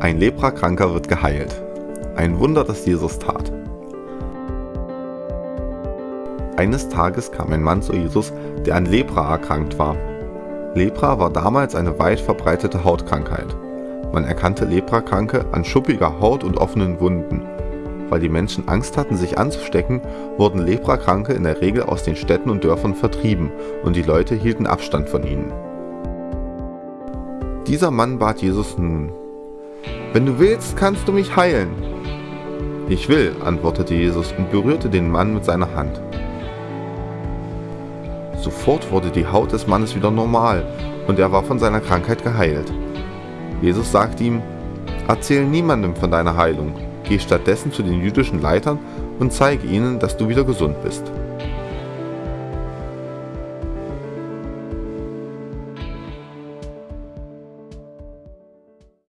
Ein Leprakranker wird geheilt. Ein Wunder, das Jesus tat. Eines Tages kam ein Mann zu Jesus, der an Lepra erkrankt war. Lepra war damals eine weit verbreitete Hautkrankheit. Man erkannte Leprakranke an schuppiger Haut und offenen Wunden. Weil die Menschen Angst hatten, sich anzustecken, wurden Leprakranke in der Regel aus den Städten und Dörfern vertrieben und die Leute hielten Abstand von ihnen. Dieser Mann bat Jesus nun, Wenn du willst, kannst du mich heilen. Ich will, antwortete Jesus und berührte den Mann mit seiner Hand. Sofort wurde die Haut des Mannes wieder normal und er war von seiner Krankheit geheilt. Jesus sagte ihm, Erzähl niemandem von deiner Heilung, geh stattdessen zu den jüdischen Leitern und zeige ihnen, dass du wieder gesund bist.